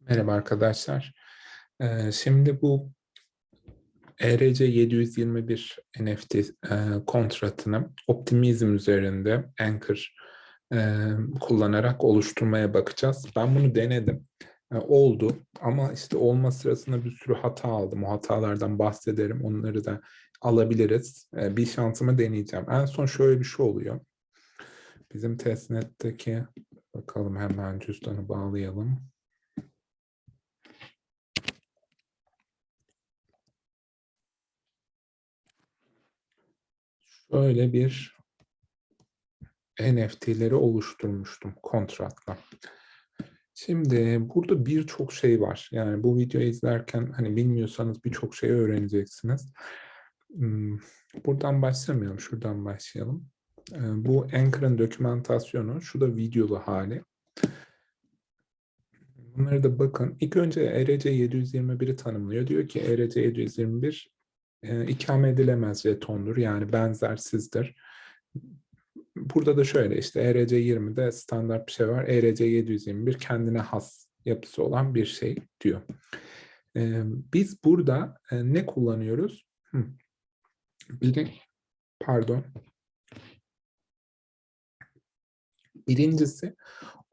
Merhaba arkadaşlar. Ee, Şimdi bu ERC 721 NFT kontratını optimizm üzerinde Anchor e, kullanarak oluşturmaya bakacağız. Ben bunu denedim. E, Oldu ama işte olma sırasında bir sürü hata aldım. O hatalardan bahsederim. Onları da alabiliriz. E, Bir şansımı deneyeceğim. En son şöyle bir şey oluyor. Bizim testnetteki bakalım hemen cüzdanı bağlayalım. Şöyle bir NFT'leri oluşturmuştum kontratla. Şimdi burada birçok şey var. Yani bu videoyu izlerken hani bilmiyorsanız birçok şey öğreneceksiniz. Hmm, Buradan başlamayalım, şuradan başlayalım. Ee, Bu Anchor'ın dokümantasyonu, şu da videolu hali. Bunları da bakın. İlk önce ERC 721'i tanımlıyor. Diyor ki ERC 721 e, ikame edilemez jetondur. Yani benzersizdir. Burada da şöyle işte ERC 20'de standart bir şey var. ERC 721 kendine has yapısı olan bir şey diyor. E, biz burada e, ne kullanıyoruz? Hı. Biri, pardon. Birincisi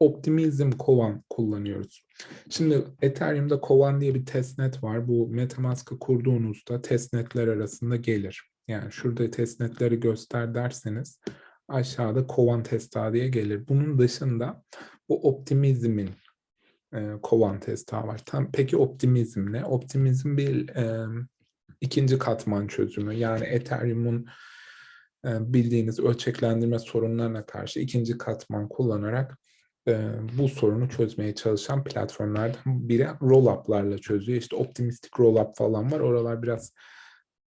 Optimism Kovan kullanıyoruz. Şimdi Ethereum'da Kovan diye bir testnet var. Bu Metamask'ı kurduğunuzda testnetler arasında gelir. Yani şurada testnetleri göster derseniz aşağıda Kovan testa diye gelir. Bunun dışında bu Optimism'in e, Kovan testa var. Tam, peki Optimizm ne? Optimizm bir e, ikinci katman çözümü. Yani Ethereum'un bildiğiniz ölçeklendirme sorunlarına karşı ikinci katman kullanarak e, bu sorunu çözmeye çalışan platformlardan biri roll-up'larla çözüyor. İşte optimistik roll-up falan var. Oralar biraz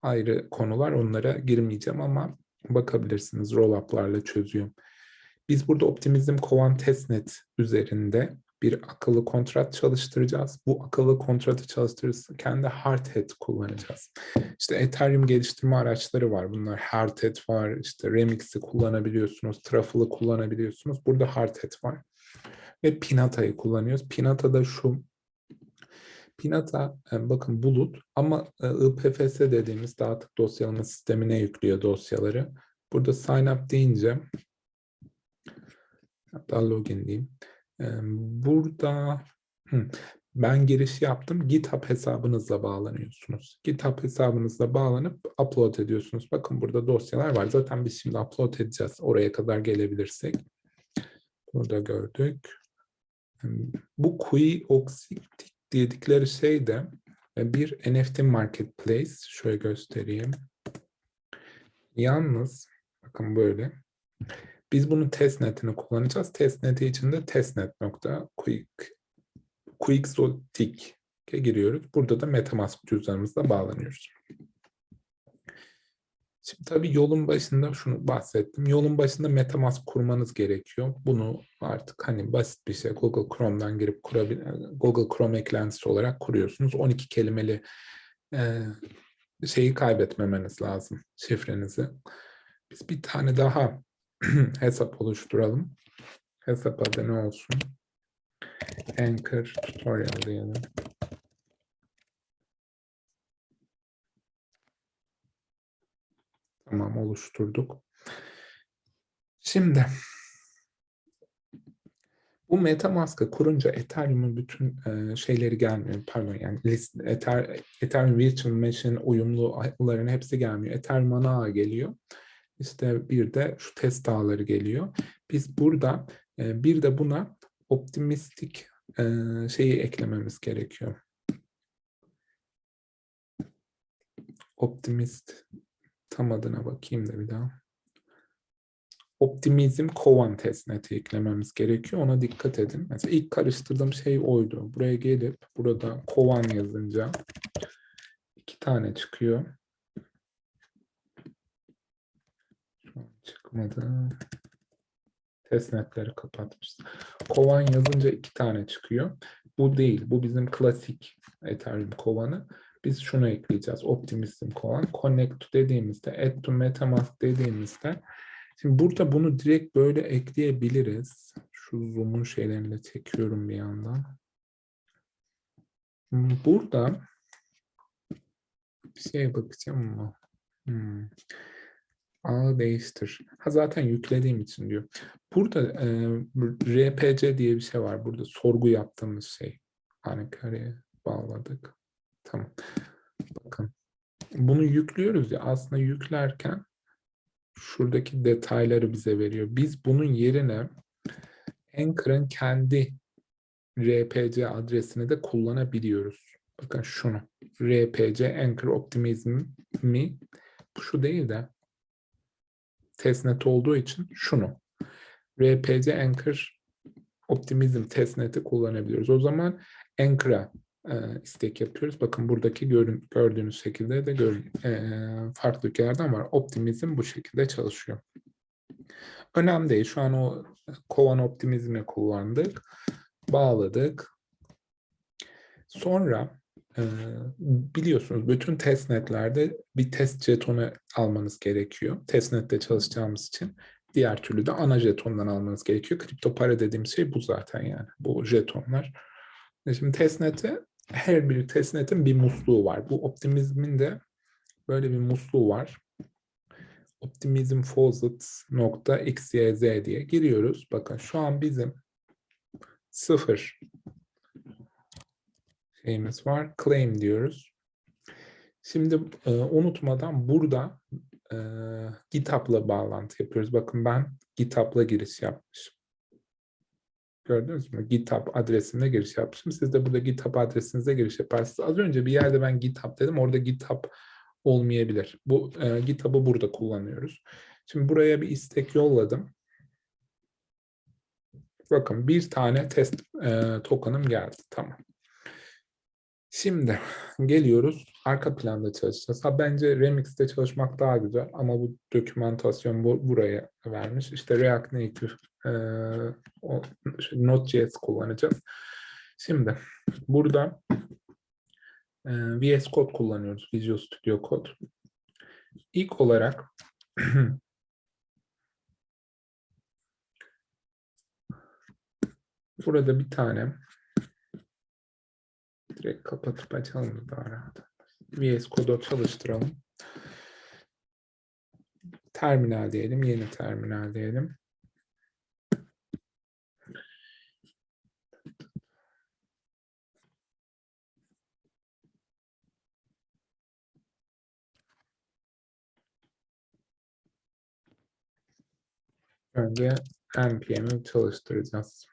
ayrı konular. Onlara girmeyeceğim ama bakabilirsiniz roll-up'larla çözüyor. Biz burada Optimism Kovan Testnet üzerinde bir akıllı kontrat çalıştıracağız. Bu akıllı kontratı çalıştırırken de Hardhat kullanacağız. İşte Ethereum geliştirme araçları var. Bunlar Hardhat var, işte Remix'i kullanabiliyorsunuz, Truffle'ı kullanabiliyorsunuz. Burada Hardhat var. Ve Pinata'yı kullanıyoruz. Pinata da şu, Pinata e, bakın bulut ama e, IPFS dediğimiz dağıtık dosyalama sistemine yüklüyor dosyaları. Burada sign up deyince hatta login diyeyim. E, Burada ben giriş yaptım. GitHub hesabınızla bağlanıyorsunuz. GitHub hesabınızla bağlanıp upload ediyorsunuz. Bakın burada dosyalar var. Zaten biz şimdi upload edeceğiz. Oraya kadar gelebilirsek. Burada gördük. Bu Quiyoxictic dedikleri şey de bir NFT marketplace. Şöyle göstereyim. Yalnız bakın böyle. Biz bunun testnetini kullanacağız. Testneti için de testnet.quick Quixotic'e giriyoruz. Burada da MetaMask cüzdanımızla bağlanıyoruz. Şimdi tabii yolun başında şunu bahsettim. Yolun başında MetaMask kurmanız gerekiyor. Bunu artık hani basit bir şey Google Chrome'dan girip kurabilir, Google Chrome eklentisi olarak kuruyorsunuz. 12 kelimeli e, şeyi kaybetmemeniz lazım, şifrenizi. Biz bir tane daha hesap oluşturalım. Hesap adı ne olsun? Anchor Tutorial diyelim. Tamam oluşturduk. Şimdi bu MetaMask'ı kurunca Ethereum'un bütün e, şeyleri gelmiyor. Pardon yani list, Ether, Ethereum Virtual Machine uyumlu ağların hepsi gelmiyor. Ethereum ana geliyor. İşte bir de şu test ağları geliyor. Biz burada e, bir de buna optimistik e, şeyi eklememiz gerekiyor. Optimist tam adına bakayım da bir daha. Optimizm kovan testneti eklememiz gerekiyor. Ona dikkat edin. Mesela ilk karıştırdığım şey oydu. Buraya gelip burada kovan yazınca iki tane çıkıyor. Şu an çıkmadı. Testnetleri kapatmış. Kovan yazınca iki tane çıkıyor. Bu değil. Bu bizim klasik Ethereum kovanı. Biz şunu ekleyeceğiz. Optimism kovan. Connect to dediğimizde, add to metamask dediğimizde Şimdi burada bunu direkt böyle ekleyebiliriz. Şu zoom'un şeylerini de çekiyorum bir yandan. Burada bir şeye bakacağım ama. Hmm. Ağı değiştir. Ha zaten yüklediğim için diyor. Burada e, RPC diye bir şey var. Burada sorgu yaptığımız şey. Hani kareye bağladık. Tamam. Bakın. Bunu yüklüyoruz ya aslında yüklerken şuradaki detayları bize veriyor. Biz bunun yerine Anchor'ın kendi RPC adresini de kullanabiliyoruz. Bakın şunu. RPC Anchor Optimizm mi? Şu değil de testnet olduğu için şunu. RPC Anchor Optimizm testnet'i kullanabiliyoruz. O zaman Anchor'a e, istek yapıyoruz. Bakın buradaki görün, gördüğünüz şekilde de gör, e, farklı ülkelerden var. Optimizm bu şekilde çalışıyor. Önemli değil. Şu an o kovan optimizmi kullandık. Bağladık. Sonra e, biliyorsunuz bütün testnetlerde bir test jetonu almanız gerekiyor. Testnette çalışacağımız için. Diğer türlü de ana jetondan almanız gerekiyor. Kripto para dediğimiz şey bu zaten yani. Bu jetonlar. Şimdi testnete her bir testnetin bir musluğu var. Bu optimizmin de böyle bir musluğu var. Optimizm faucet.xyz diye giriyoruz. Bakın şu an bizim sıfır şeyimiz var. Claim diyoruz. Şimdi e, unutmadan burada e, GitHub'la bağlantı yapıyoruz. Bakın ben GitHub'la giriş yapmışım. Gördünüz mü? GitHub adresine giriş yapmışım. Siz de burada GitHub adresinize giriş yaparsınız. Az önce bir yerde ben GitHub dedim. Orada GitHub olmayabilir. Bu e, GitHub'ı burada kullanıyoruz. Şimdi buraya bir istek yolladım. Bakın bir tane test e, token'ım geldi. Tamam. Şimdi geliyoruz. Arka planda çalışacağız. Ha, bence Remix'te çalışmak daha güzel ama bu dokümantasyon bu, buraya vermiş. İşte React Native e, o, Node.js kullanacağız. Şimdi burada e, VS Code kullanıyoruz. Visual Studio Code. İlk olarak burada bir tane direkt kapatıp açalım daha rahat. VS Code'u çalıştıralım. Terminal diyelim, yeni terminal diyelim. Önce npm'i çalıştıracağız.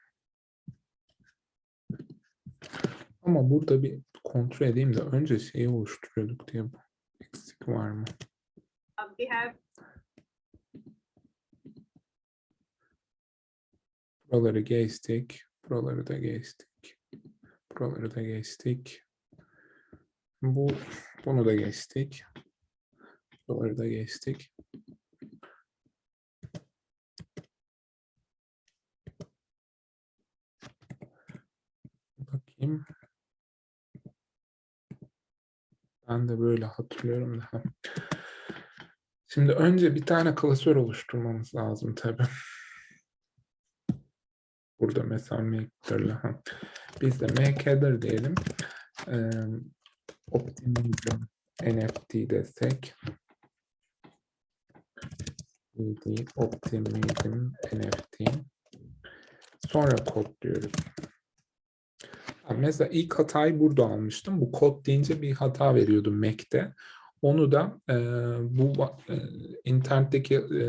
Ama burada bir kontrol edeyim de önce şeyi oluşturuyorduk diye eksik var mı? We have Buraları geçtik. Buraları da geçtik. Buraları da geçtik. Bu bunu da geçtik. Buraları da geçtik. Bakayım. Ben de böyle hatırlıyorum da. Şimdi önce bir tane klasör oluşturmamız lazım tabii. Burada mesela ha. Biz de make'dir diyelim. Ee, optimizm NFT desek. CD optimizm NFT. Sonra kod diyoruz. Mesela ilk hatayı burada almıştım. Bu kod deyince bir hata veriyordu Mac'te. Onu da e, bu e, internetteki e,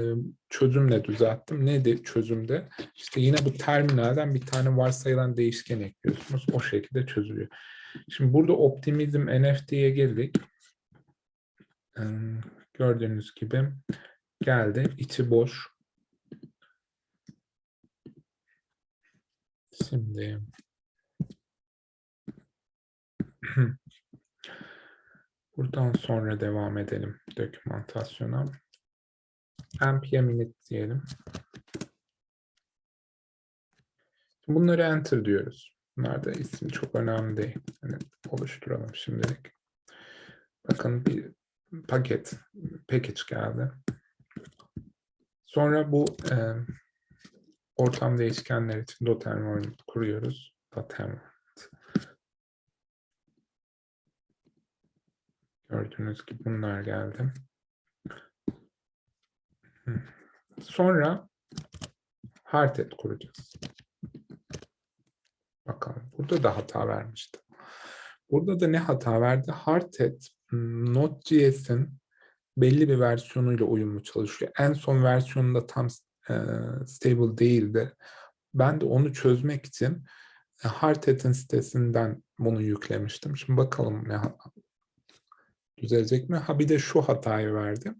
çözümle düzelttim. Neydi çözümde? İşte yine bu terminalden bir tane varsayılan değişken ekliyorsunuz. O şekilde çözülüyor. Şimdi burada optimizm NFT'ye girdik. E, gördüğünüz gibi geldi. İçi boş. Şimdi Buradan sonra devam edelim dokümantasyona. npm init diyelim. Bunları enter diyoruz. Bunlar da isim çok önemli değil. Yani oluşturalım şimdilik. Bakın bir paket, package geldi. Sonra bu e, ortam değişkenler için doterm kuruyoruz. Doterm. Gördüğünüz gibi bunlar geldi. Sonra hardhead kuracağız. Bakalım. Burada da hata vermişti. Burada da ne hata verdi? Hardhead hmm, Node.js'in belli bir versiyonuyla uyumlu çalışıyor. En son versiyonunda tam e, stable değildi. Ben de onu çözmek için e, Hardhead'in sitesinden bunu yüklemiştim. Şimdi bakalım ne düzelecek mi? Ha bir de şu hatayı verdi.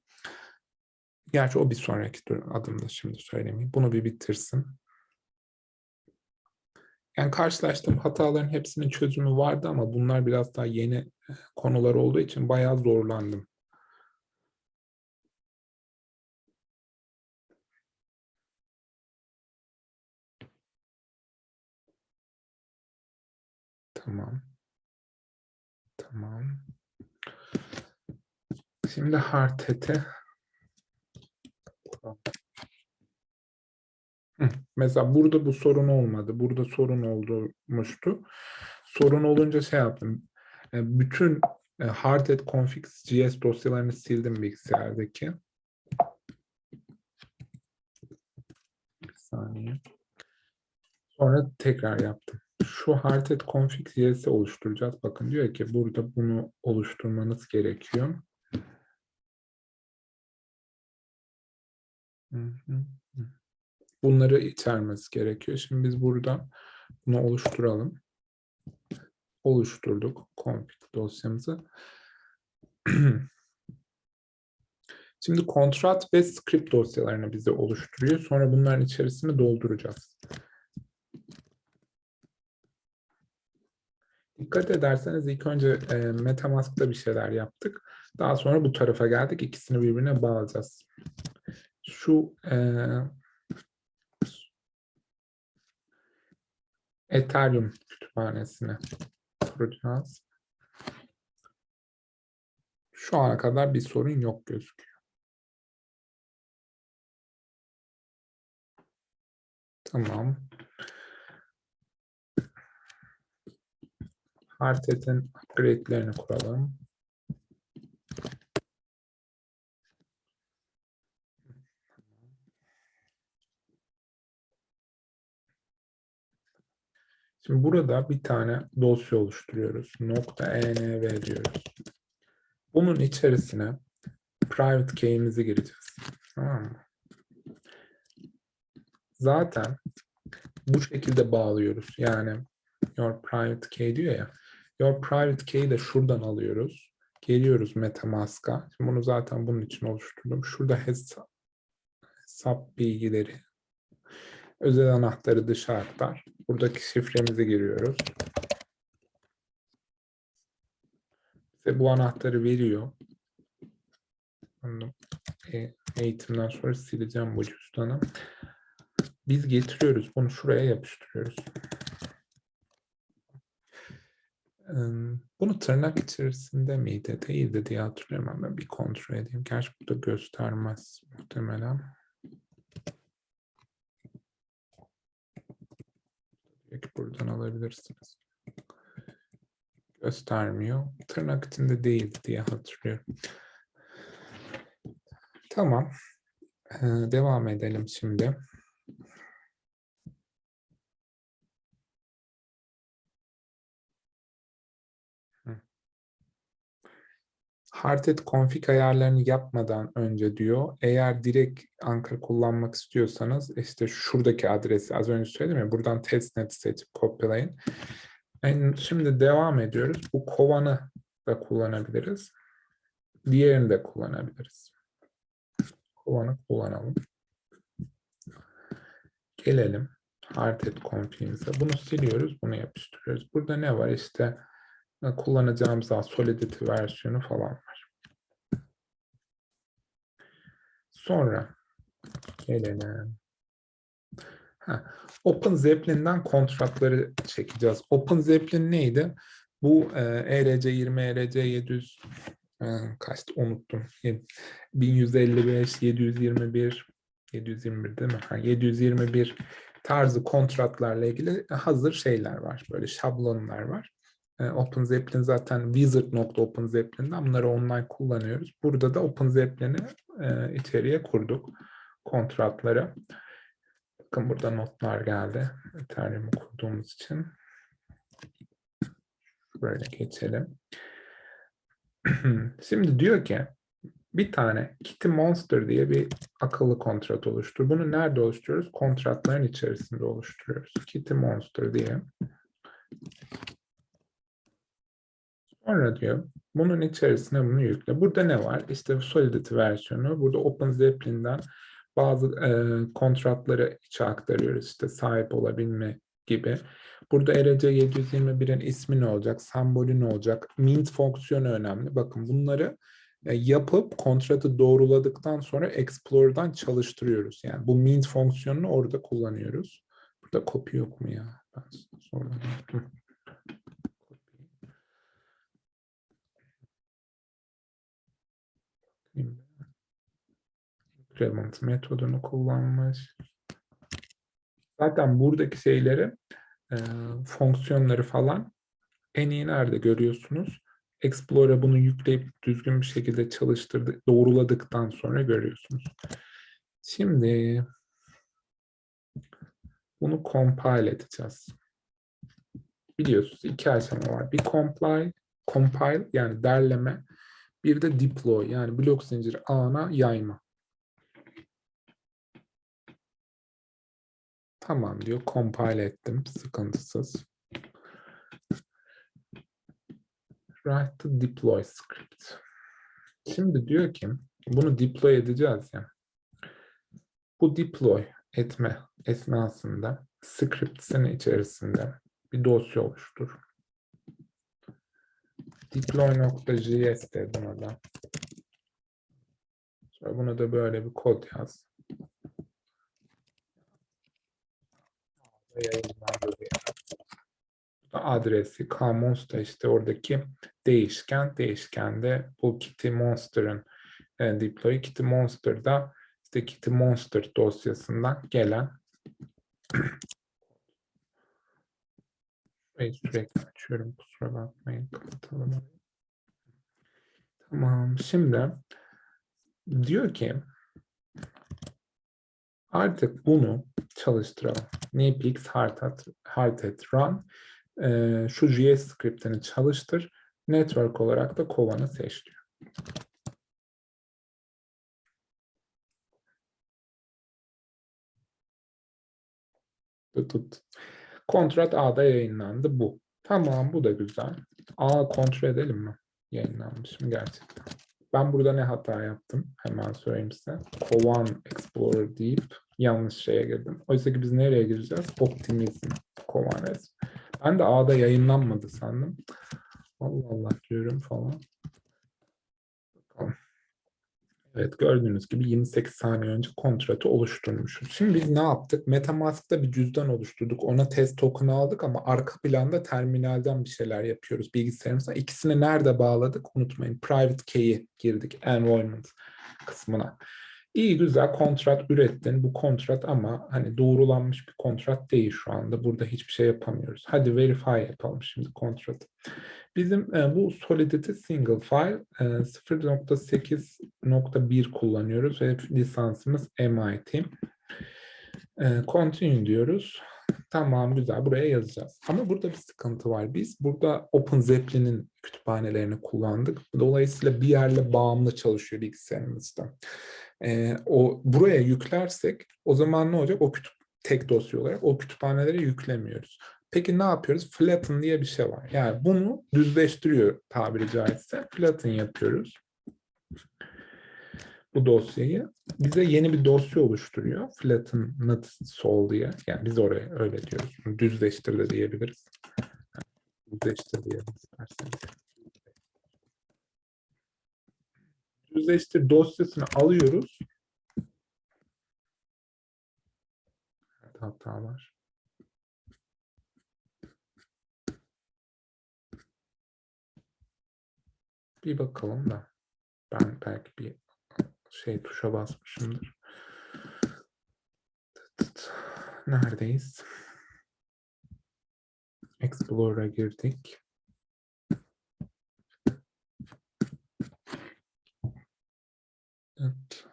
Gerçi o bir sonraki adımda şimdi söylemeyeyim. Bunu bir bitirsin. Yani karşılaştığım hataların hepsinin çözümü vardı ama bunlar biraz daha yeni e, konular olduğu için bayağı zorlandım. Tamam. Tamam. Şimdi hardhead'e Mesela burada bu sorun olmadı. Burada sorun olmuştu. Sorun olunca şey yaptım. E, bütün e, hardhead configs JS dosyalarını sildim bilgisayardaki. Bir saniye. Sonra tekrar yaptım. Şu hardhead config JS'i oluşturacağız. Bakın diyor ki burada bunu oluşturmanız gerekiyor. Bunları içermesi gerekiyor. Şimdi biz burada bunu oluşturalım. Oluşturduk config dosyamızı. Şimdi kontrat ve script dosyalarını bize oluşturuyor. Sonra bunların içerisini dolduracağız. Dikkat ederseniz ilk önce e, Metamask'ta bir şeyler yaptık. Daha sonra bu tarafa geldik. İkisini birbirine bağlayacağız şu e, Ethereum kütüphanesine kuracağız. Şu ana kadar bir sorun yok gözüküyor. Tamam. Hardhead'in upgrade'lerini kuralım. Şimdi burada bir tane dosya oluşturuyoruz. Nokta .env diyoruz. Bunun içerisine private key'imizi gireceğiz. Mı? Zaten bu şekilde bağlıyoruz. Yani your private key diyor ya. Your private key'i de şuradan alıyoruz. Geliyoruz MetaMask'a. Bunu zaten bunun için oluşturdum. Şurada hesap, hesap bilgileri Özel anahtarı dışa aktar. Buradaki şifremizi giriyoruz. Ve bu anahtarı veriyor. E, eğitimden sonra sileceğim bu cüzdanı. Biz getiriyoruz. Bunu şuraya yapıştırıyoruz. Bunu tırnak içerisinde miydi? Değildi diye hatırlıyorum ama bir kontrol edeyim. Gerçi burada göstermez muhtemelen. Buradan alabilirsiniz. Göstermiyor. Tırnak içinde değil diye hatırlıyorum. Tamam. Ee, devam edelim şimdi. Hardhead config ayarlarını yapmadan önce diyor, eğer direkt Anchor kullanmak istiyorsanız işte şuradaki adresi az önce söyledim ya buradan testnet seçip kopyalayın. Yani şimdi devam ediyoruz. Bu kovanı da kullanabiliriz. Diğerini de kullanabiliriz. Kovanı kullanalım. Gelelim hardhead config'imize. Bunu siliyoruz, bunu yapıştırıyoruz. Burada ne var? İşte kullanacağımız daha Solidity versiyonu falan var. Sonra gelelim. Ha, Open Zeppelin'den kontratları çekeceğiz. Open Zeppelin neydi? Bu e, ERC20, ERC700 e, kaçtı unuttum. 1155, 721, 721 değil mi? Ha, 721 tarzı kontratlarla ilgili hazır şeyler var. Böyle şablonlar var. E, OpenZeppelin zaten wizard.openzeppelin'den bunları online kullanıyoruz. Burada da OpenZeppelin'i e, içeriye kurduk kontratları. Bakın burada notlar geldi. Ethereum'u kurduğumuz için. Böyle geçelim. Şimdi diyor ki bir tane Kitty Monster diye bir akıllı kontrat oluştur. Bunu nerede oluşturuyoruz? Kontratların içerisinde oluşturuyoruz. Kitty Monster diye. Sonra diyor bunun içerisine bunu yükle. Burada ne var? İşte Solidity versiyonu. Burada OpenZeppelin'den bazı e, kontratları içe aktarıyoruz. İşte sahip olabilme gibi. Burada ERC 721'in ismi ne olacak? Sembolü ne olacak? Mint fonksiyonu önemli. Bakın bunları e, yapıp kontratı doğruladıktan sonra Explorer'dan çalıştırıyoruz. Yani bu mint fonksiyonunu orada kullanıyoruz. Burada copy yok mu ya? Ben sonra increment metodunu kullanmış. Zaten buradaki şeyleri, e, fonksiyonları falan en iyi nerede görüyorsunuz? Explorer'a bunu yükleyip düzgün bir şekilde çalıştırdık, doğruladıktan sonra görüyorsunuz. Şimdi bunu compile edeceğiz. Biliyorsunuz iki aşama var. Bir compile, compile yani derleme, bir de deploy yani blok zinciri ağına yayma. Tamam diyor. Compile ettim. Sıkıntısız. Write to deploy script. Şimdi diyor ki bunu deploy edeceğiz ya. Bu deploy etme esnasında script'sin içerisinde bir dosya oluştur. Deploy.js de buna da. Sonra buna da böyle bir kod yaz. adresi kmonster işte oradaki değişken değişkende bu kitty monster'ın e, deploy kitty monster'da işte kitty monster dosyasından gelen Şurayı sürekli açıyorum kusura bakmayın kapatalım. Tamam şimdi diyor ki artık bunu çalıştıralım. Npx hardhat, run e, şu JS scriptini çalıştır. Network olarak da kovanı seç diyor. Tut, tut. Kontrat A'da yayınlandı bu. Tamam bu da güzel. A kontrol edelim mi? Yayınlanmış mı gerçekten? Ben burada ne hata yaptım? Hemen söyleyeyim size. Kovan Explorer deyip yanlış şeye girdim. Oysa ki biz nereye gireceğiz? Optimizm. Kovan. Ben de A'da yayınlanmadı sandım. Allah Allah diyorum falan. Evet gördüğünüz gibi 28 saniye önce kontratı oluşturmuşuz. Şimdi biz ne yaptık? Metamask'ta bir cüzdan oluşturduk. Ona test token aldık ama arka planda terminalden bir şeyler yapıyoruz bilgisayarımıza. İkisini nerede bağladık? Unutmayın. Private key'i girdik. Enrollment kısmına. İyi güzel kontrat ürettin. Bu kontrat ama hani doğrulanmış bir kontrat değil şu anda. Burada hiçbir şey yapamıyoruz. Hadi verify yapalım şimdi kontratı. Bizim e, bu Solidity single file e, 0.8.1 kullanıyoruz ve lisansımız MIT. E, continue diyoruz. Tamam güzel buraya yazacağız. Ama burada bir sıkıntı var. Biz burada OpenZeppelin'in kütüphanelerini kullandık. Dolayısıyla bir yerle bağımlı çalışıyor bilgisayarımızda e, o buraya yüklersek o zaman ne olacak? O kütüp tek dosya olarak o kütüphanelere yüklemiyoruz. Peki ne yapıyoruz? Flatten diye bir şey var. Yani bunu düzleştiriyor tabiri caizse. Flatten yapıyoruz. Bu dosyayı. Bize yeni bir dosya oluşturuyor. Flatten not sol diye. Yani biz oraya öyle diyoruz. Düzleştir de diyebiliriz. Düzleştir diyelim düzleştir dosyasını alıyoruz. Evet, hata var. Bir bakalım da. Ben belki bir şey tuşa basmışımdır. neredeyiz? Explorer'a girdik. Evet.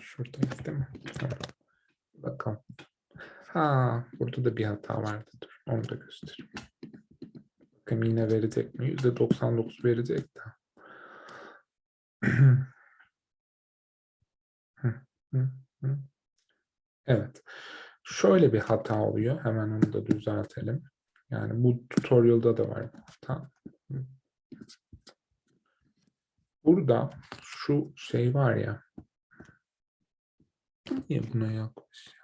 Şuradayız değil mi? Bakalım. Ha, burada da bir hata vardı. Dur, onu da göstereyim. Bakın yine verecek mi? %99 verecek de. Evet. Şöyle bir hata oluyor. Hemen onu da düzeltelim. Yani bu tutorial'da da var hata. Burada şu şey var ya. Niye buna yaklaş ya?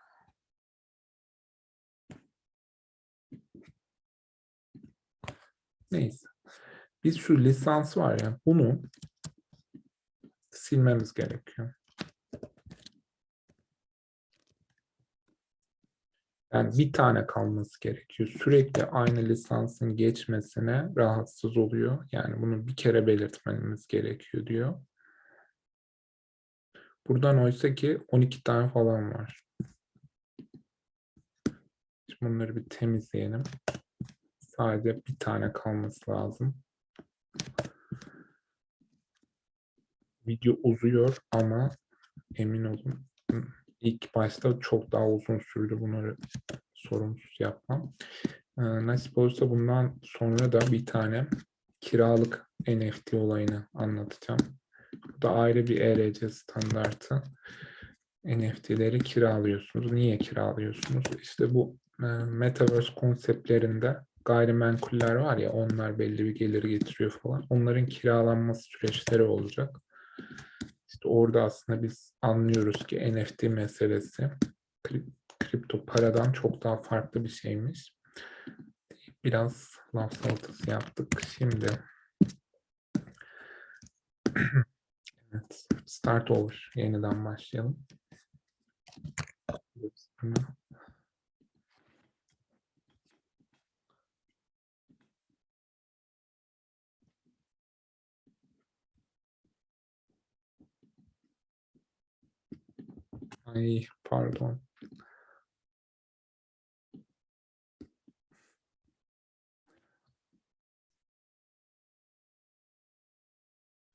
Neyse. Biz şu lisans var ya bunu silmemiz gerekiyor. Yani bir tane kalması gerekiyor. Sürekli aynı lisansın geçmesine rahatsız oluyor. Yani bunu bir kere belirtmemiz gerekiyor diyor. Buradan oysa ki 12 tane falan var. Şimdi bunları bir temizleyelim. Sadece bir tane kalması lazım. Video uzuyor ama emin olun ilk başta çok daha uzun sürdü bunları sorunsuz yapmam. Ee, nasip olursa bundan sonra da bir tane kiralık NFT olayını anlatacağım. Bu da ayrı bir ERC standartı. NFT'leri kiralıyorsunuz. Niye kiralıyorsunuz? İşte bu e, Metaverse konseptlerinde gayrimenkuller var ya onlar belli bir gelir getiriyor falan. Onların kiralanması süreçleri olacak. İşte orada aslında biz anlıyoruz ki NFT meselesi kripto paradan çok daha farklı bir şeymiş. Biraz laf salatası yaptık. Şimdi evet, start over. Yeniden başlayalım. Ay pardon.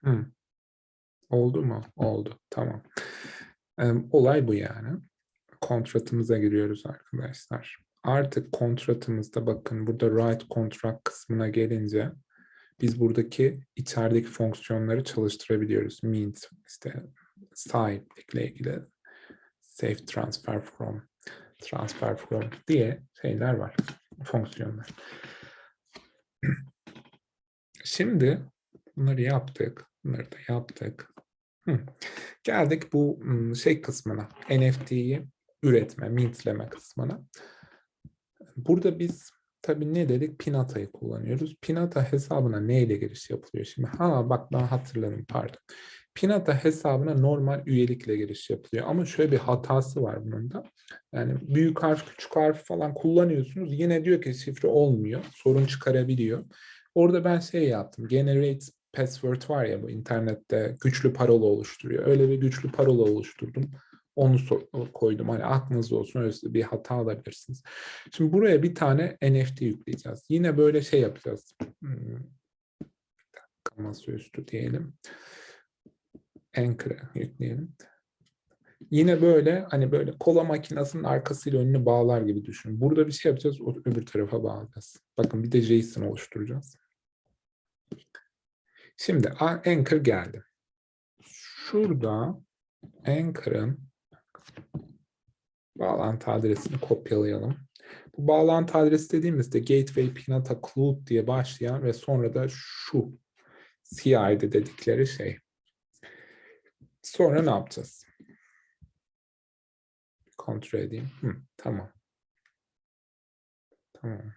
Hı. Oldu mu? Oldu. Tamam. olay bu yani. Kontratımıza giriyoruz arkadaşlar. Artık kontratımızda bakın burada write contract kısmına gelince biz buradaki içerideki fonksiyonları çalıştırabiliyoruz. Means işte sahiplikle ilgili safe transfer from, transfer from diye şeyler var, fonksiyonlar. Şimdi bunları yaptık, bunları da yaptık. Hı. Geldik bu şey kısmına, NFT'yi üretme, mintleme kısmına. Burada biz tabii ne dedik? Pinata'yı kullanıyoruz. Pinata hesabına neyle giriş yapılıyor? Şimdi ha bak ben hatırladım pardon. Pinata hesabına normal üyelikle giriş yapılıyor. Ama şöyle bir hatası var bunun da. Yani büyük harf, küçük harf falan kullanıyorsunuz. Yine diyor ki şifre olmuyor. Sorun çıkarabiliyor. Orada ben şey yaptım. Generate password var ya bu internette güçlü parola oluşturuyor. Öyle bir güçlü parola oluşturdum. Onu koydum. Hani aklınızda olsun öyle bir hata alabilirsiniz. Şimdi buraya bir tane NFT yükleyeceğiz. Yine böyle şey yapacağız. Hmm. Masaüstü diyelim. Anchor'a yükleyelim. Yine böyle hani böyle kola makinesinin arkasıyla önünü bağlar gibi düşünün. Burada bir şey yapacağız, öbür tarafa bağlayacağız. Bakın bir de JSON oluşturacağız. Şimdi Anchor geldi. Şurada Anchor'ın bağlantı adresini kopyalayalım. Bu bağlantı adresi dediğimizde Gateway Pinata Cloud diye başlayan ve sonra da şu CID dedikleri şey. Sonra ne yapacağız? Kontrol edeyim. Hı, tamam. Tamam.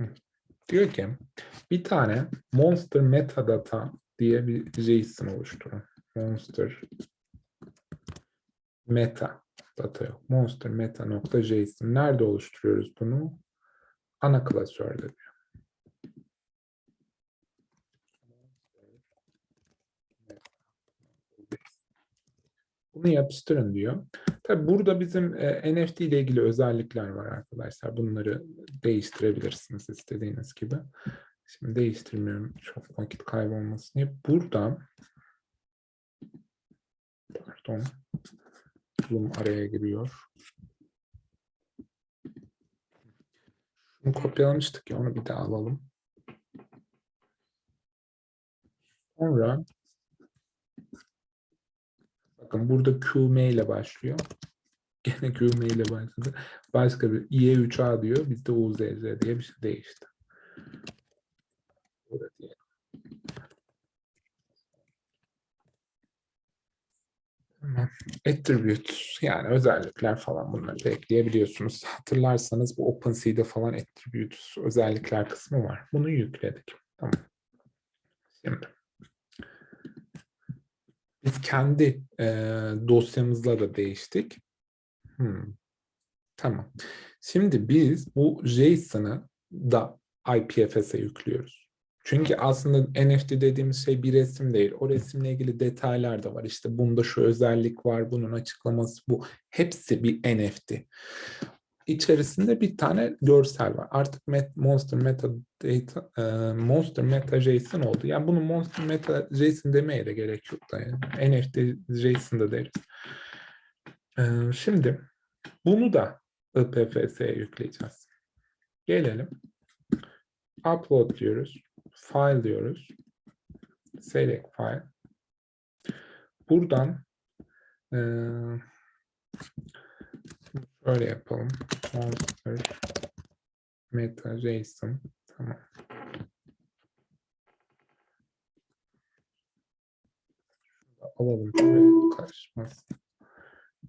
Hı. Diyor ki bir tane monster metadata diye bir JSON oluşturun. Monster meta data yok. Monster meta nokta JSON. Nerede oluşturuyoruz bunu? Ana klasörde diyor. Bunu yapıştırın diyor. Tabi burada bizim e, NFT ile ilgili özellikler var arkadaşlar. Bunları değiştirebilirsiniz istediğiniz gibi. Şimdi değiştirmiyorum çok vakit kaybolmasın diye. Burada pardon zoom araya giriyor. Bunu kopyalamıştık ya onu bir daha alalım. Sonra bakın burada QM ile başlıyor. Gene QM ile başladı. Başka bir IE3A diyor. Bizde UZZ diye bir şey değişti. Burada diyelim. Tamam. Attribute yani özellikler falan bunları da ekleyebiliyorsunuz. Hatırlarsanız bu OpenSea'de falan attribute özellikler kısmı var. Bunu yükledik. Tamam. Şimdi biz kendi e, dosyamızla da değiştik. Hmm. Tamam. Şimdi biz bu JSON'ı da IPFS'e yüklüyoruz. Çünkü aslında NFT dediğimiz şey bir resim değil. O resimle ilgili detaylar da var. İşte bunda şu özellik var, bunun açıklaması bu. Hepsi bir NFT. İçerisinde bir tane görsel var. Artık met, Monster Meta Data, e, Monster Meta JSON oldu. Yani bunu Monster Meta JSON demeye de gerek yok da yani. NFT JSON da deriz. E, şimdi bunu da IPFS'ye yükleyeceğiz. Gelelim. Upload diyoruz. File diyoruz. Select file. Buradan e, şöyle yapalım. Monster meta JSON. Tamam. Alalım. Şöyle karışmaz.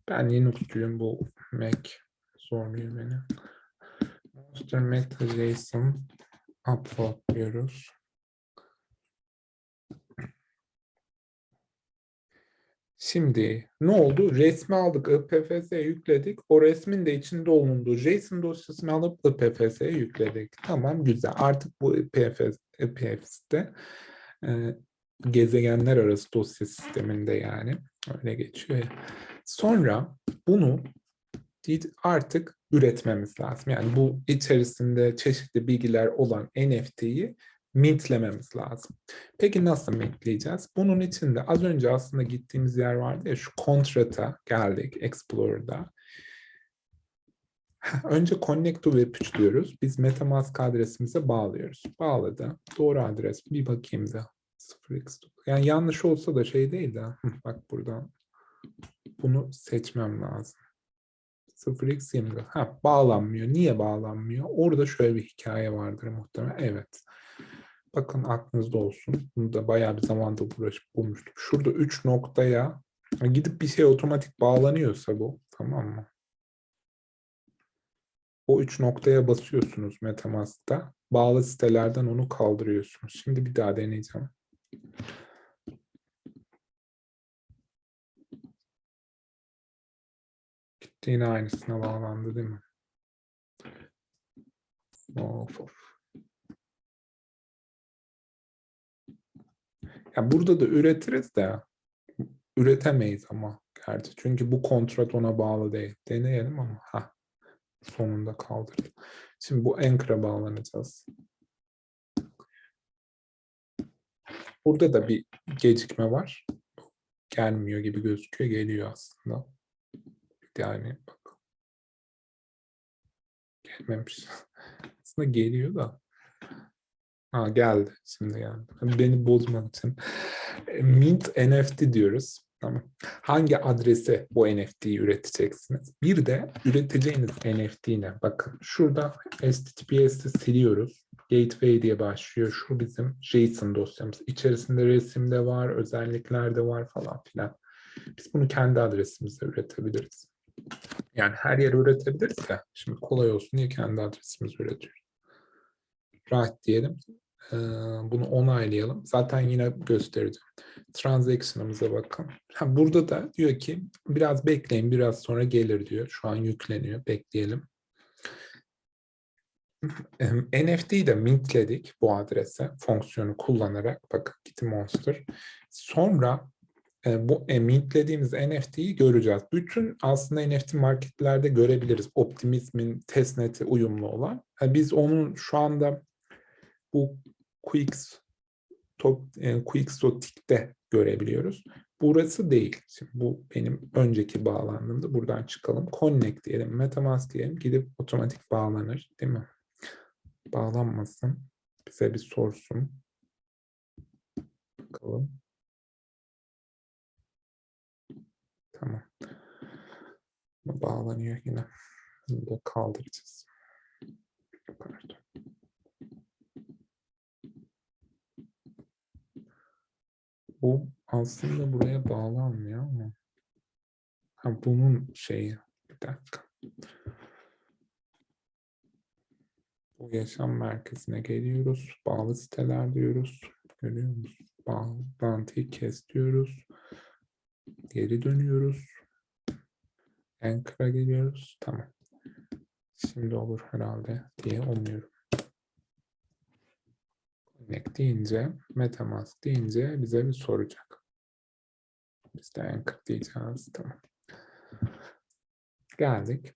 Ben Linux'cuyum. Bu Mac zorluyor beni. Monster meta JSON upload diyoruz. Şimdi ne oldu? Resmi aldık, IPFS'ye yükledik. O resmin de içinde bulunduğu JSON dosyasını alıp IPFS'ye yükledik. Tamam, güzel. Artık bu IPFS, IPFS'te e, gezegenler arası dosya sisteminde yani. Öyle geçiyor ya. Sonra bunu artık üretmemiz lazım. Yani bu içerisinde çeşitli bilgiler olan NFT'yi mintlememiz lazım. Peki nasıl mintleyeceğiz? Bunun için de az önce aslında gittiğimiz yer vardı ya şu kontrata geldik Explorer'da. Önce connect to web diyoruz. Biz MetaMask adresimize bağlıyoruz. Bağladı. Doğru adres. Bir bakayım da. 0x. Yani yanlış olsa da şey değil de. Bak buradan. Bunu seçmem lazım. 0x20. Ha, bağlanmıyor. Niye bağlanmıyor? Orada şöyle bir hikaye vardır muhtemelen. Evet. Bakın aklınızda olsun. Bunu da bayağı bir zamanda uğraşıp bulmuştum. Şurada 3 noktaya gidip bir şey otomatik bağlanıyorsa bu. Tamam mı? O 3 noktaya basıyorsunuz Metamask'ta. Bağlı sitelerden onu kaldırıyorsunuz. Şimdi bir daha deneyeceğim. Gitti yine aynısına bağlandı değil mi? Of of. Ya burada da üretiriz de üretemeyiz ama gerçi. Çünkü bu kontrat ona bağlı değil. Deneyelim ama ha sonunda kaldırdı. Şimdi bu Anchor'a bağlanacağız. Burada da bir gecikme var. Gelmiyor gibi gözüküyor. Geliyor aslında. Yani bak. Gelmemiş. aslında geliyor da. Ha geldi. Şimdi geldi. Beni bozmak için. E, Mint NFT diyoruz. Tamam. Hangi adrese bu NFT'yi üreteceksiniz? Bir de üreteceğiniz NFT ne? Bakın şurada HTTPS'i siliyoruz. Gateway diye başlıyor. Şu bizim JSON dosyamız. İçerisinde resim de var, özellikler de var falan filan. Biz bunu kendi adresimizde üretebiliriz. Yani her yere üretebiliriz de şimdi kolay olsun diye kendi adresimizi üretiyoruz. Right diyelim. Bunu onaylayalım. Zaten yine göstereceğim. Transaction'ımıza bakın. Burada da diyor ki biraz bekleyin biraz sonra gelir diyor. Şu an yükleniyor. Bekleyelim. NFT'yi de mintledik bu adrese fonksiyonu kullanarak. Bakın Kitty Monster. Sonra e, bu e, mintlediğimiz NFT'yi göreceğiz. Bütün aslında NFT marketlerde görebiliriz. Optimizm'in testnet'e uyumlu olan. Yani biz onun şu anda bu Quix e, Quixotic'te görebiliyoruz. Burası değil. Şimdi bu benim önceki bağlandığımda buradan çıkalım. Connect diyelim, Metamask diyelim. Gidip otomatik bağlanır değil mi? Bağlanmasın. Bize bir sorsun. Bakalım. Tamam. Bağlanıyor yine. Bunu kaldıracağız. Pardon. Bu aslında buraya bağlanmıyor ama. Ha, bunun şeyi. Bir dakika. Bu yaşam merkezine geliyoruz. Bağlı siteler diyoruz. Görüyor musun? Bağlantıyı kes diyoruz. Geri dönüyoruz. Anchor'a geliyoruz. Tamam. Şimdi olur herhalde diye umuyorum. Connect deyince, Metamask deyince bize bir soracak. Biz de Anchor diyeceğiz. Tamam. Geldik.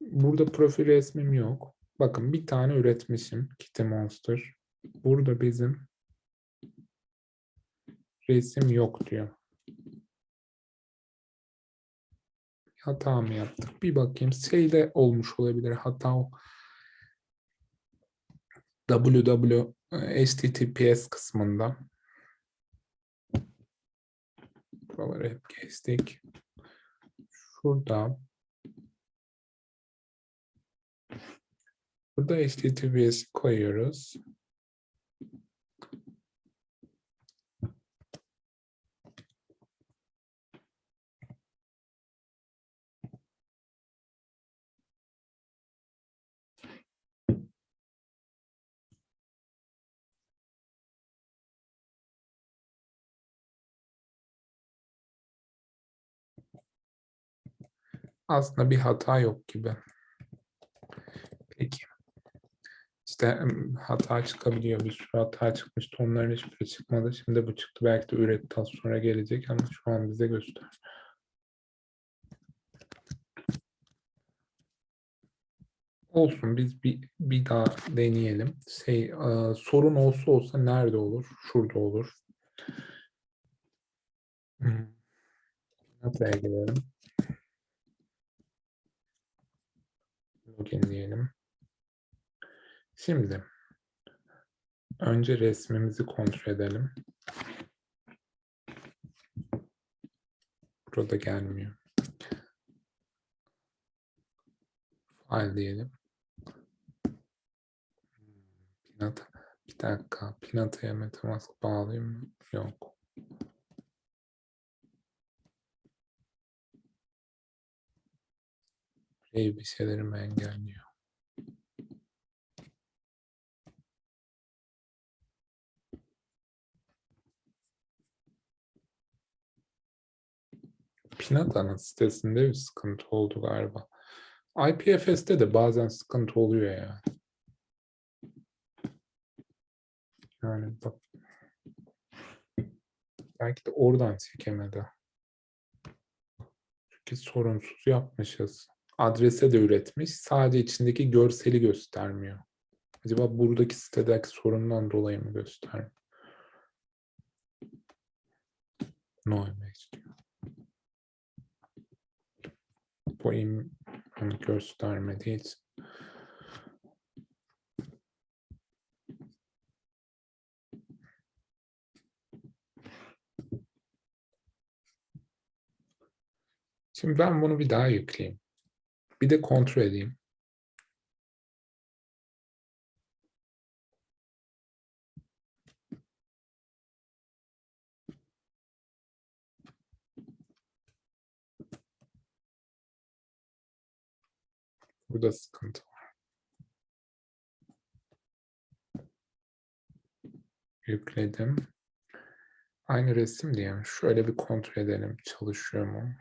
Burada profil resmim yok. Bakın bir tane üretmişim. Kitty Monster. Burada bizim resim yok diyor. Hata mı yaptık? Bir bakayım. Şeyde olmuş olabilir. Hata o. www HTTPS kısmında. Buraları hep geçtik. Şurada Burada HTTPS koyuyoruz. Aslında bir hata yok gibi. Peki. İşte hata çıkabiliyor. Bir sürü hata çıkmıştı. Onların hiçbiri çıkmadı. Şimdi bu çıktı. Belki de üret daha sonra gelecek ama şu an bize göster. Olsun biz bir, bir daha deneyelim. Şey, sorun olsa olsa nerede olur? Şurada olur. Buraya gidelim. Login diyelim. Şimdi önce resmimizi kontrol edelim. Burada gelmiyor. File diyelim. Pinata. Bir dakika. Pinata'ya Metamask bağlayayım mı? Yok. Şeylerimi engelliyor. Pinata'nın sitesinde bir sıkıntı oldu galiba. IPFS'te de bazen sıkıntı oluyor ya. Yani bak. Belki de oradan çekemedi. Çünkü sorunsuz yapmışız. Adrese de üretmiş. Sadece içindeki görseli göstermiyor. Acaba buradaki sitedeki sorundan dolayı mı göstermiyor? No image diyor. Bu im onu göstermediği için. Şimdi ben bunu bir daha yükleyeyim. Bir de kontrol edeyim. Burada sıkıntı var. Yükledim. Aynı resim diye şöyle bir kontrol edelim çalışıyor mu?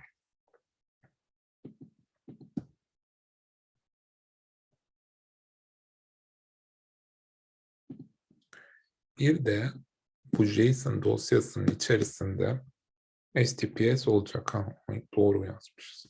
Bir de bu JSON dosyasının içerisinde HTTPS olacak ha. Doğru yazmışız.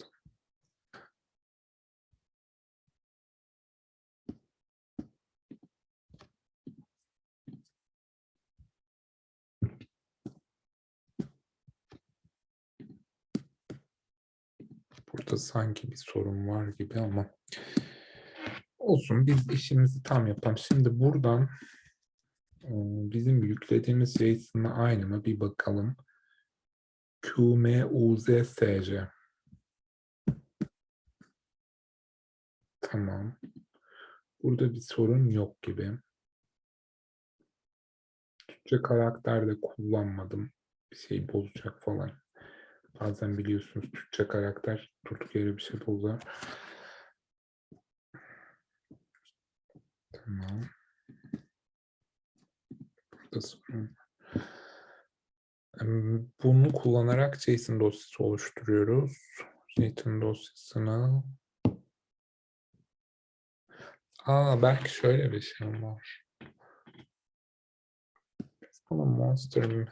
Burada sanki bir sorun var gibi ama olsun biz işimizi tam yapalım. Şimdi buradan bizim yüklediğimiz JSON'la aynı mı bir bakalım. QMUZSC. Tamam. Burada bir sorun yok gibi. Türkçe karakter de kullanmadım. Bir şey bozacak falan. Bazen biliyorsunuz Türkçe karakter durduk yere bir şey bozar. Tamam. Bunu kullanarak JSON dosyası oluşturuyoruz. JSON dosyasını Aa belki şöyle bir şey var. Buna monster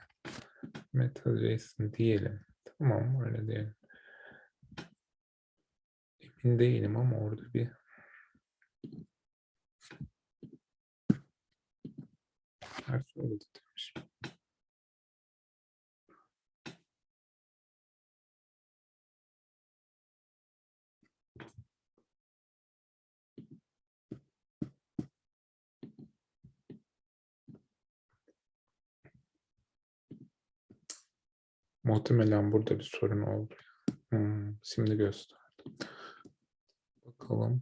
meta JSON diyelim. Tamam öyle diyelim. Emin değilim ama orada bir her söyledi demiş. Muhtemelen burada bir sorun oldu. Hmm, şimdi gösterdim. Bakalım.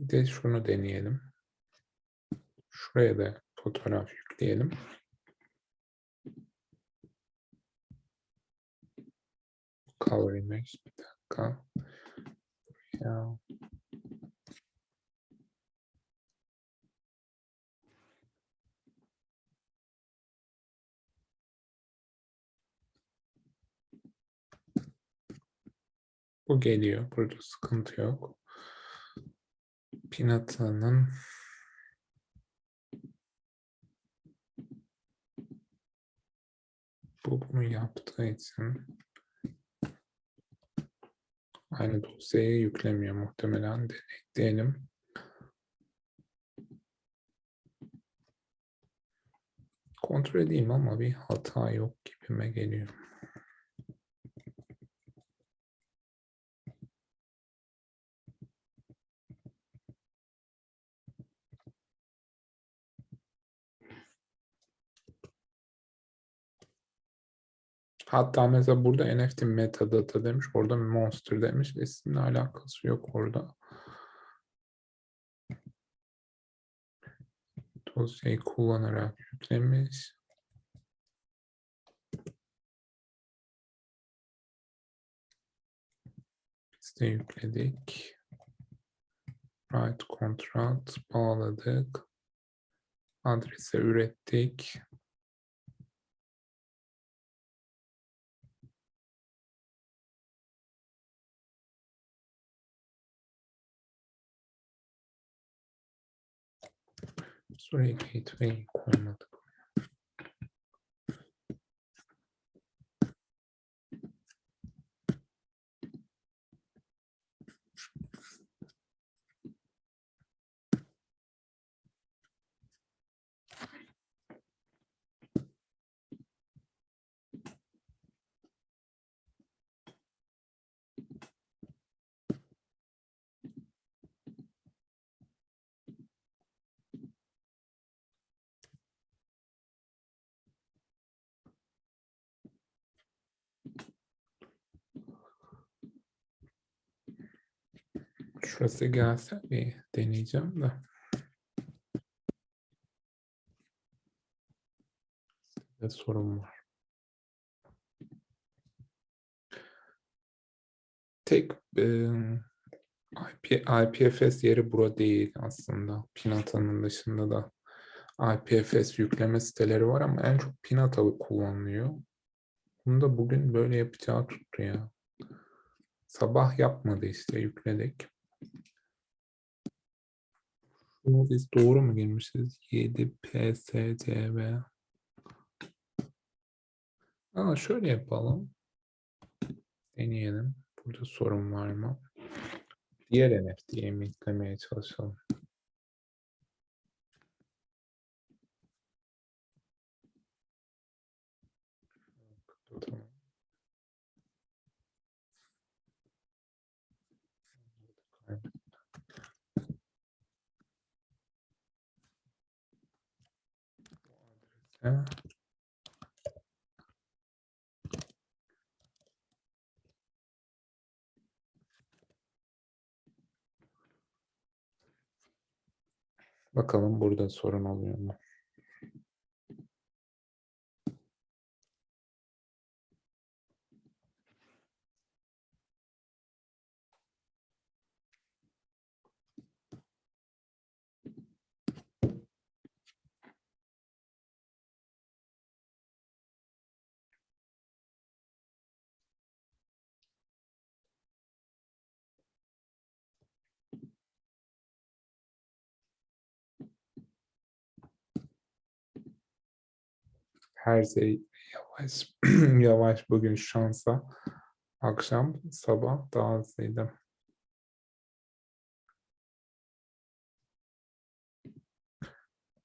Bir de şunu deneyelim. Şuraya da fotoğraf yükleyelim. color image. Bir dakika. Ya. Bu geliyor. Burada sıkıntı yok. Pinata'nın bu bunu yaptığı için aynı dosyaya yüklemiyor muhtemelen denekleyelim. Kontrol edeyim ama bir hata yok gibime geliyor. Hatta mesela burada NFT metadata demiş. Orada monster demiş. İsimle alakası yok orada. Dosyayı kullanarak yüklemiş. Biz de yükledik. Write contract bağladık. Adrese ürettik. Story gateway format Şurası gelse bir deneyeceğim de. Bir sorun var. Tek e, IP, IPFS yeri bura değil aslında. Pinata'nın dışında da IPFS yükleme siteleri var ama en çok Pinata kullanılıyor. Bunu da bugün böyle yapacağı tuttu ya. Sabah yapmadı işte yükledik. Biz doğru mu girmişiz? 7 PSCV. Aa, şöyle yapalım. Deneyelim. Burada sorun var mı? Diğer NFT'ye mi yüklemeye çalışalım? Tamam. Ha. Bakalım burada sorun oluyor mu? Her şey yavaş yavaş bugün şansa. Akşam sabah daha hızlıydı.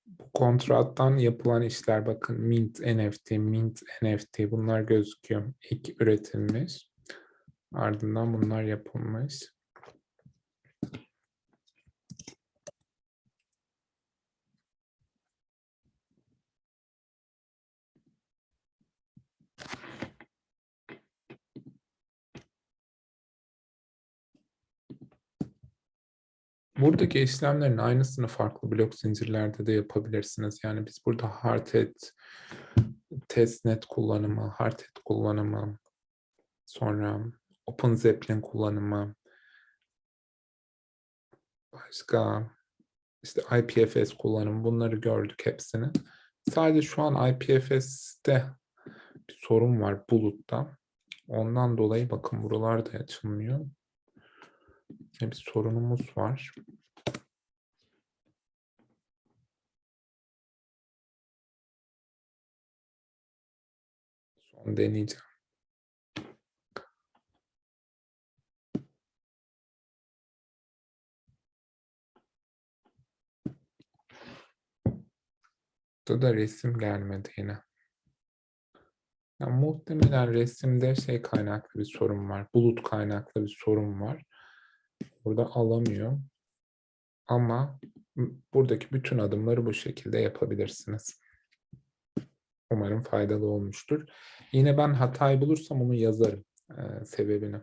Bu kontrattan yapılan işler bakın Mint NFT, Mint NFT bunlar gözüküyor. İlk üretilmiş. Ardından bunlar yapılmış. Buradaki işlemlerin aynısını farklı blok zincirlerde de yapabilirsiniz. Yani biz burada hardhat, testnet kullanımı, hardhat kullanımı, sonra OpenZeppelin kullanımı, başka işte IPFS kullanımı bunları gördük hepsini. Sadece şu an IPFS'te bir sorun var bulutta. Ondan dolayı bakın buralar da açılmıyor. Bir sorunumuz var. Son deneyeceğim. Burada da resim gelmedi yine. Ya, muhtemelen resimde şey kaynaklı bir sorun var. Bulut kaynaklı bir sorun var. Burada alamıyor. Ama buradaki bütün adımları bu şekilde yapabilirsiniz. Umarım faydalı olmuştur. Yine ben hatayı bulursam onu yazarım e, sebebini.